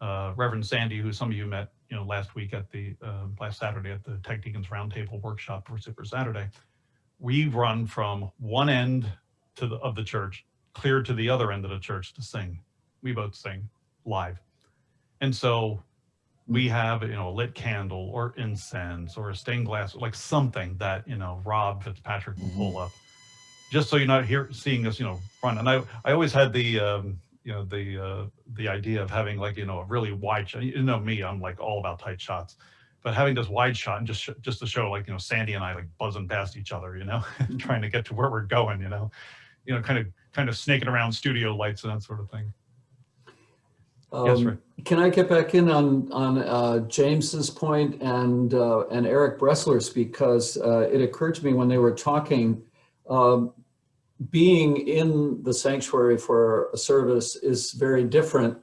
Uh, Reverend Sandy, who some of you met, you know, last week at the uh, last Saturday at the Tech Deacons Roundtable workshop for Super Saturday, we run from one end to the of the church clear to the other end of the church to sing. We both sing live, and so we have you know a lit candle or incense or a stained glass like something that you know Rob Fitzpatrick will pull up just so you're not here seeing us, you know, front. And I, I always had the, um, you know, the, uh, the idea of having like, you know, a really wide shot. You know me, I'm like all about tight shots, but having this wide shot and just just to show like, you know, Sandy and I like buzzing past each other, you know, trying to get to where we're going, you know, you know, kind of kind of snaking around studio lights and that sort of thing. Yes, Um, Rick. Can I get back in on, on uh, James's point and, uh, and Eric Bressler's because uh, it occurred to me when they were talking, um, being in the sanctuary for a service is very different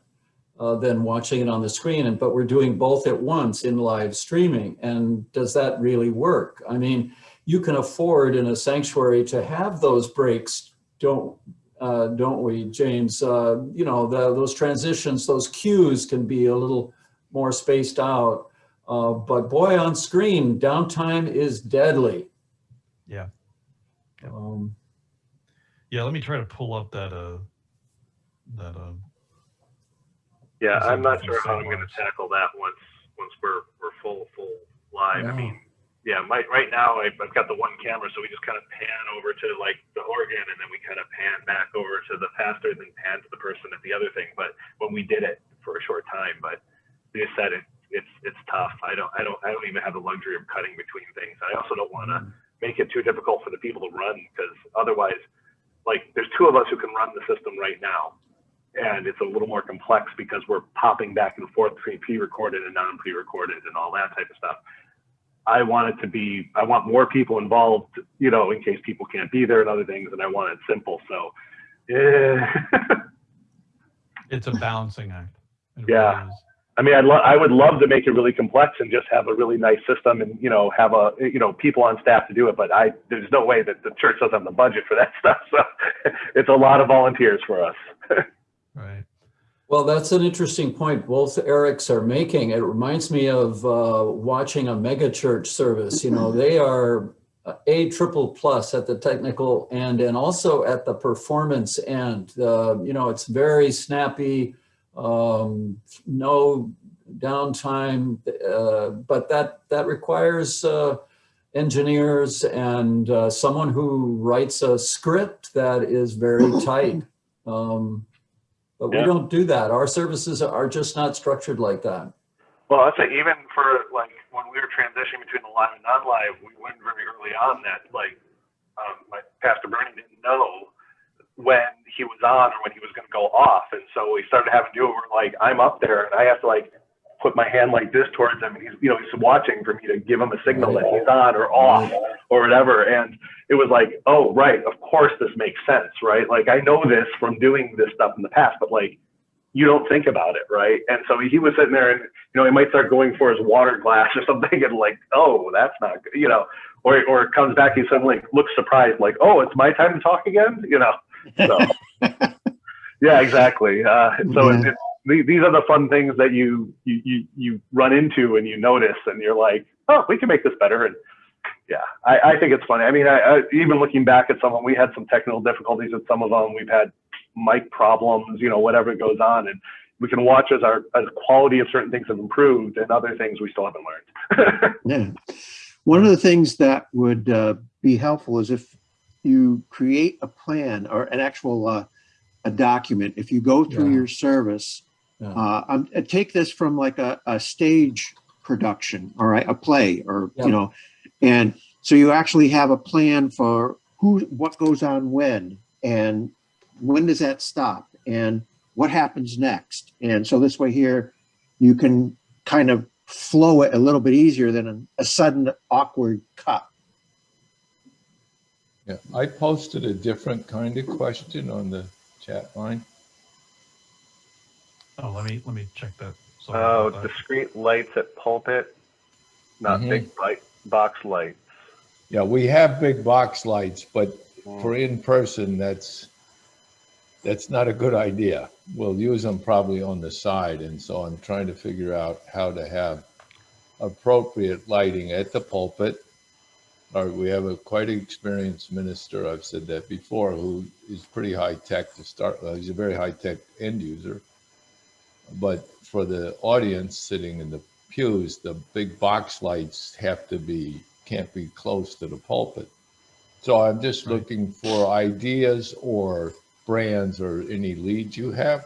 uh, than watching it on the screen, and but we're doing both at once in live streaming. And does that really work? I mean, you can afford in a sanctuary to have those breaks, don't, uh, don't we, James? Uh, you know, the, those transitions, those cues can be a little more spaced out. Uh, but boy, on screen, downtime is deadly. Yeah. Yep. Um, Yeah, let me try to pull up that, uh, that, uh, Yeah, That's I'm not sure how I'm gonna tackle that once, once we're, we're full, full live. I mean, yeah, my, right now I've, I've got the one camera, so we just kind of pan over to like the organ and then we kind of pan back over to the pastor, and then pan to the person at the other thing. But when we did it for a short time, but like I said, it, it's, it's tough. I don't, I don't, I don't even have the luxury of cutting between things. I also don't want to make it too difficult for the people to run because otherwise, like, there's two of us who can run the system right now. And it's a little more complex because we're popping back and forth between pre-recorded and non-pre-recorded and all that type of stuff. I want it to be, I want more people involved, you know, in case people can't be there and other things, and I want it simple. So, yeah. it's a balancing act. It Yeah. really. I mean, I'd lo- I would love to make it really complex and just have a really nice system and, you know, have a, you know, people on staff to do it. But I, there's no way that the church doesn't have the budget for that stuff. So it's a lot of volunteers for us. Right. Well, that's an interesting point both Erics are making. It reminds me of uh, watching a mega church service. You know, they are a triple plus at the technical end and also at the performance end. Uh, you know, it's very snappy, um, no downtime, uh, but that that requires uh, engineers and uh, someone who writes a script that is very tight. Um, but we don't do that. Our services are just not structured like that. Well, I'd say even for like when we were transitioning between the live and non-live, we went very early on that like um, my pastor Bernie didn't know when he was on or when he was going to go off, and so we started having to do it. Like, I'm up there, and I have to like put my hand like this towards him, and he's you know he's watching for me to give him a signal that he's on or off or whatever, and it was like, oh right, of course this makes sense, right? Like I know this from doing this stuff in the past, but like you don't think about it, right? And so he was sitting there and, you know, he might start going for his water glass or something and like, oh, that's not good, you know, or, or comes back, he suddenly looks surprised, like, oh, it's my time to talk again, you know? So, yeah, exactly. Uh, so Yeah. it, it, these are the fun things that you, you, you, you run into and you notice and you're like, oh, we can make this better. And yeah, I, I think it's funny. I mean, I, I, even looking back at some of them, we had some technical difficulties with some of them. We've had mic problems, you know, whatever goes on. And we can watch as our as quality of certain things have improved and other things we still haven't learned. Yeah. One of the things that would uh, be helpful is if you create a plan or an actual uh, a document. If you go through Yeah. your service, Yeah. uh, um, uh, take this from like a, a stage production, all right, a play, or Yeah. you know, and so you actually have a plan for who, what goes on when, and when does that stop, and what happens next. And so this way here, you can kind of flow it a little bit easier than a, a sudden awkward cut. Yeah, I posted a different kind of question on the chat line. Oh, let me, let me check that. Sorry Oh, that. discrete lights at pulpit, not Mhm. big light box lights. Yeah, we have big box lights, but for in person, that's, that's not a good idea. We'll use them probably on the side. And so I'm trying to figure out how to have appropriate lighting at the pulpit. Or we have a quite experienced minister, I've said that before, who is pretty high tech to start. Well, he's a very high tech end user. But for the audience sitting in the pews, the big box lights have to be, can't be close to the pulpit. So I'm just Right. looking for ideas or brands or any leads you have.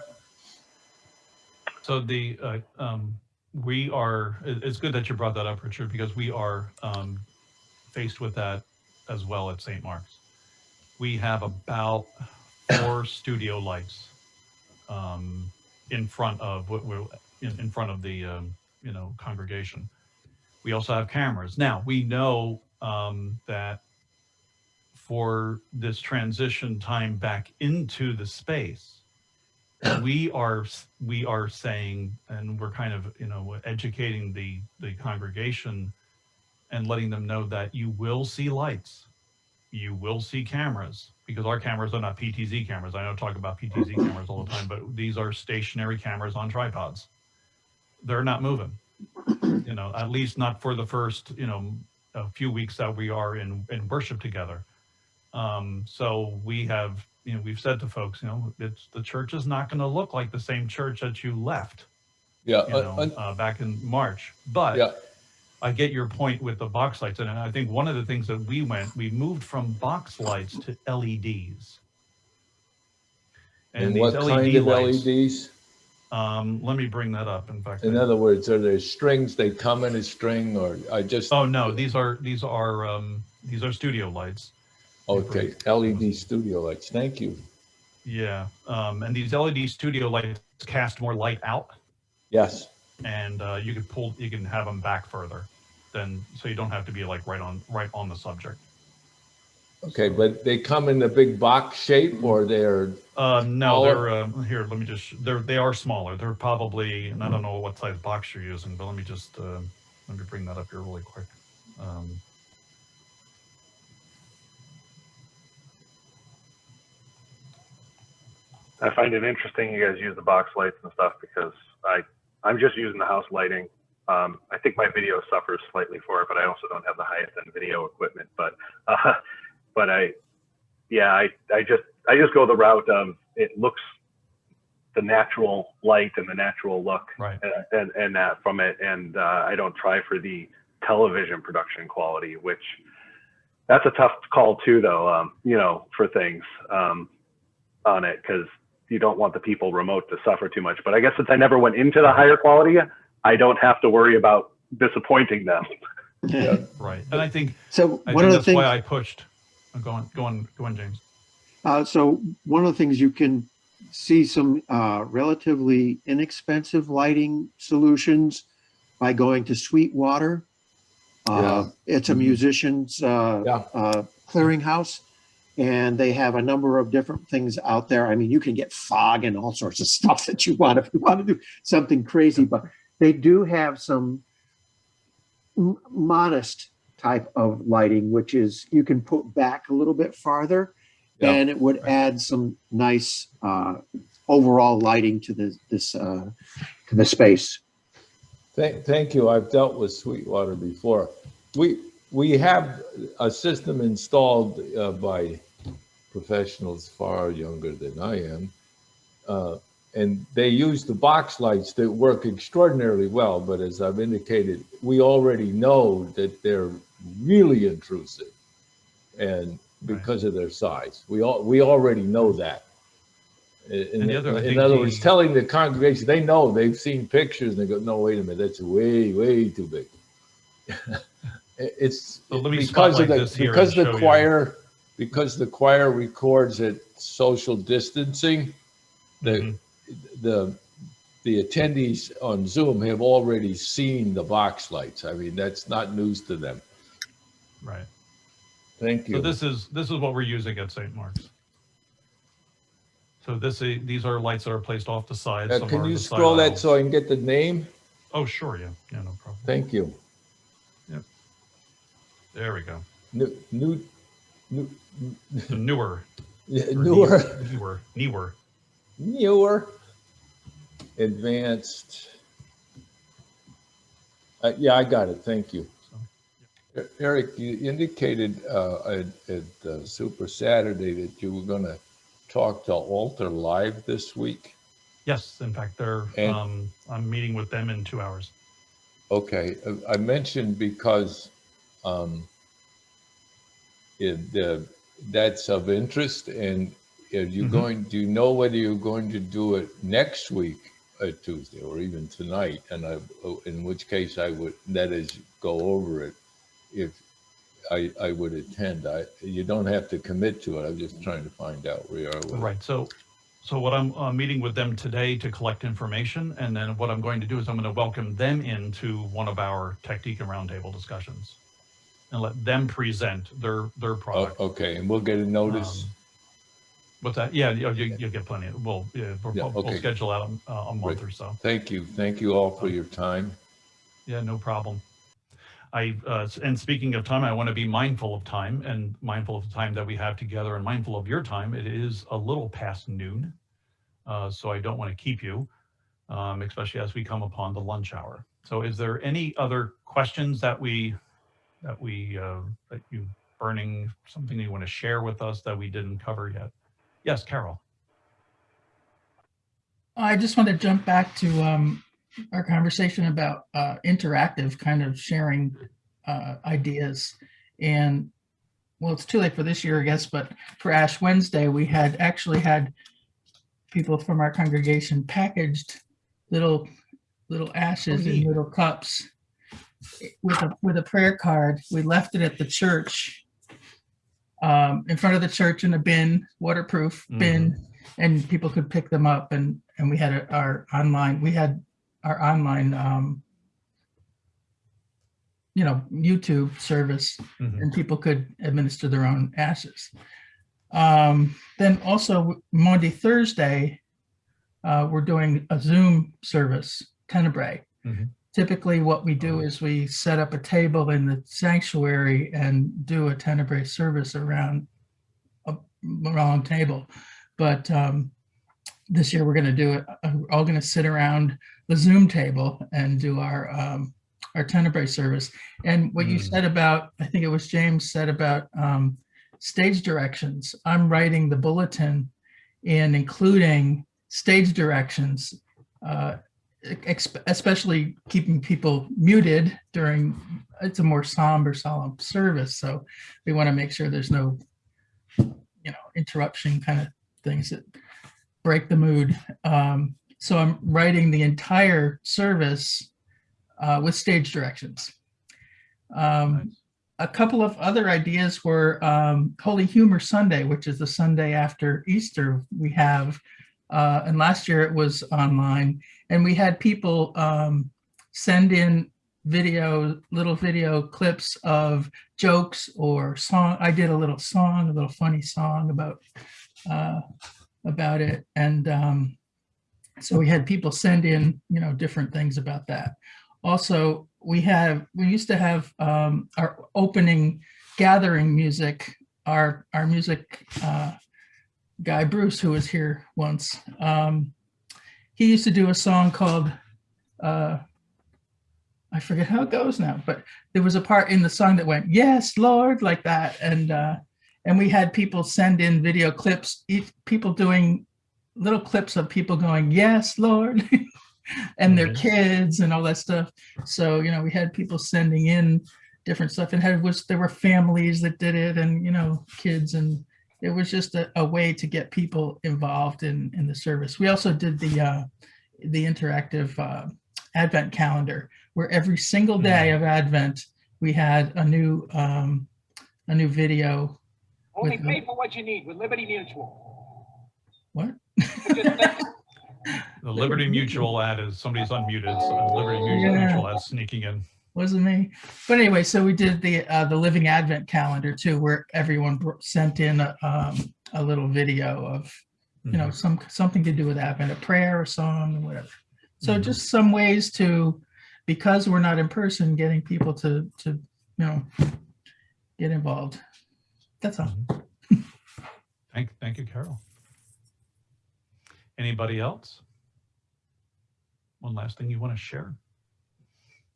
So the, uh, um, we are, it's good that you brought that up, Richard, because we are, um, faced with that as well at St. Mark's. We have about four studio lights, um, in front of what we're, in, in front of the, um, you know, congregation. We also have cameras. Now, we know, um, that for this transition time back into the space, we are we are saying and we're kind of you know educating the the congregation and letting them know that you will see lights, you will see cameras, because our cameras are not PTZ cameras. I know I talk about PTZ cameras all the time, but these are stationary cameras on tripods. They're not moving, you know, at least not for the first, you know, a few weeks that we are in, in worship together. Um, so we have, you know, we've said to folks, you know, it's, the church is not going to look like the same church that you left, Yeah, you know, un- un- uh, back in March. But yeah, I get your point with the box lights, and I think one of the things that we went, we moved from box lights to LEDs. and these what kind of lights, LEDs? Um, let me bring that up. In fact, In I- other words, are there strings, they come in a string, or I just, oh no, these are these are um, these are studio lights. okay, LED studio lights, thank you. Yeah, um, and these LED studio lights cast more light out, Yes, and uh, you can pull, you can have them back further, then so you don't have to be like right on right on the subject. okay, but they come in a big box shape, or they're, Uh, no, Smaller? they're, uh, here, let me just, they're, they are smaller. They're probably, and I don't know what size box you're using, but let me just, uh, let me bring that up here really quick. Um, I find it interesting you guys use the box lights and stuff because I I'm just using the house lighting. Um, I think my video suffers slightly for it, but I also don't have the highest end video equipment. But uh, but I yeah I I just I just go the route of it looks the natural light and the natural look Right. and and, and that from it, and uh, I don't try for the television production quality, which that's a tough call too, though. Um, you know, for things um, on it because you don't want the people remote to suffer too much. But I guess since I never went into the higher quality, I don't have to worry about disappointing them. yeah, right. And I think, So I one think of the that's things. why I pushed, uh, go on, go on, go on, James. Uh, so one of the things you can see some uh, relatively inexpensive lighting solutions by going to Sweetwater. Uh, It's a Mhm. musician's uh, Yeah. uh, clearinghouse, and they have a number of different things out there. I mean, you can get fog and all sorts of stuff that you want if you want to do something crazy, but they do have some modest type of lighting, which is you can put back a little bit farther Yeah. and it would add some nice uh, overall lighting to the, this, uh, to the space. thank, thank you, I've dealt with Sweetwater before. We, we have a system installed uh, by professionals far younger than I am. Uh, And they use the box lights that work extraordinarily well, but as I've indicated, we already know that they're really intrusive. And because of their size, we all, we already know that. In, And the other, in other words, telling the congregation, they know, they've seen pictures and they go, no, wait a minute, that's way, way too big. It's So let me because of the, because the choir, because the choir records at social distancing, the, Mhm. the, the attendees on Zoom have already seen the box lights. I mean, that's not news to them. Right. Thank you. So this is, this is what we're using at St. Mark's. So this, i- these are lights that are placed off the side. Uh, Can you scroll that so I can get the name? Oh, sure, yeah, yeah, no problem. Thank you. Yep. There we go. New, new, new, newer. yeah, newer, Newer, newer. newer, advanced. Uh, yeah, I got it. Thank you. Eric, you indicated uh, at, at uh, Super Saturday that you were going to talk to Altar Live this week. Yes, in fact, they're, And- um, I'm meeting with them in two hours. Okay, uh, I mentioned because um, it, uh, that's of interest and are you Mhm. going, do you know whether you're going to do it next week, uh, Tuesday, or even tonight? And I, oh, in which case I would, that is, go over it if I, I would attend. I, you don't have to commit to it. I'm just trying to find out where you are with it. Right, so, so what I'm, uh, meeting with them today to collect information, and then what I'm going to do is I'm gonna welcome them into one of our Tech Deacon Roundtable discussions. And let them present their, their Oh, product. Okay, and we'll get a notice. Um, What's that? Yeah, you, you- you'll get plenty. of- We'll, yeah, we'll, Yeah, we'll okay. schedule out a, a month or so. Thank you. Thank you all for your time. Yeah, no problem. I, uh, and speaking of time, I want to be mindful of time and mindful of the time that we have together and mindful of your time. It is a little past noon. Uh, so I don't want to keep you, um, especially as we come upon the lunch hour. So is there any other questions that we, that we, uh, that you burning, something you want to share with us that we didn't cover yet? Yes, Carol. I just want to jump back to um, our conversation about uh, interactive kind of sharing uh, ideas. And well, it's too late for this year, I guess, but for Ash Wednesday, we had actually had people from our congregation packaged little little ashes in little cups with a with a prayer card. We left it at the church um, in front of the church in a bin, waterproof bin, and people could pick them up. And and we had a, our online we had our online um, you know YouTube service Mhm. and people could administer their own ashes. Um, then also Monday, Thursday, uh, we're doing a Zoom service, Tenebrae. Mhm. Typically what we do is we set up a table in the sanctuary and do a Tenebrae service around a round table. But um, this year we're going to do it, uh, we're all going to sit around the Zoom table and do our um, our Tenebrae service. And what you Mm. said about, I think it was James said about um, stage directions. I'm writing the bulletin and including stage directions, uh, especially keeping people muted during, it's a more somber, solemn service. So we want to make sure there's no, you know, interruption kind of things that break the mood. Um, so I'm writing the entire service uh, with stage directions. Um, Nice. a couple of other ideas were um, Holy Humor Sunday, which is the Sunday after Easter we have. Uh, and last year it was online and we had people um, send in video, little video clips of jokes or song. I did a little song, a little funny song about, uh, about it. And um, so we had people send in, you know, different things about that. Also, we have, we used to have um, our opening gathering music, our, our music uh, guy, Bruce, who was here once. Um, he used to do a song called, uh, I forget how it goes now, but there was a part in the song that went, yes, Lord, like that. And, uh, and we had people send in video clips, people doing little clips of people going, yes, Lord, and their kids and all that stuff. So, you know, we had people sending in different stuff and had was there were families that did it and, you know, kids and it was just a, a way to get people involved in, in the service. We also did the, uh, the interactive uh, Advent calendar where every single day of Advent, we had a new, um, a new video. Only with- pay for what you need with Liberty Mutual. What? The Liberty Mutual ad is, somebody's unmuted, so Liberty Mutual Yeah. Mutual ad sneaking in. Wasn't me. But anyway, so we did the uh, the Living Advent calendar too, where everyone sent in a, um, a little video of you know some something to do with Advent, a prayer, a song, whatever. So Mhm. just some ways to, because we're not in person, getting people to to you know get involved. That's all. Mhm. Thank, thank you, Carol. Anybody else? One last thing you want to share?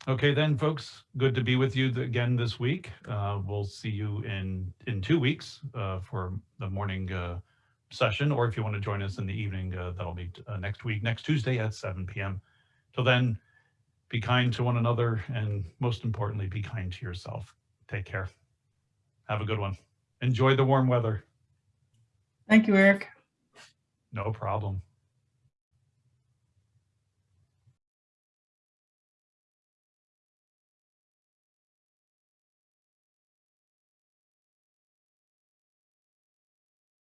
Okay, then, folks, good to be with you again this week. Uh, we'll see you in, in two weeks uh, for the morning uh, session, or if you want to join us in the evening, uh, that'll be uh, next week, next Tuesday at 7 p.m. Till then, be kind to one another, and most importantly, be kind to yourself. Take care. Have a good one. Enjoy the warm weather. Thank you, Eric. No problem.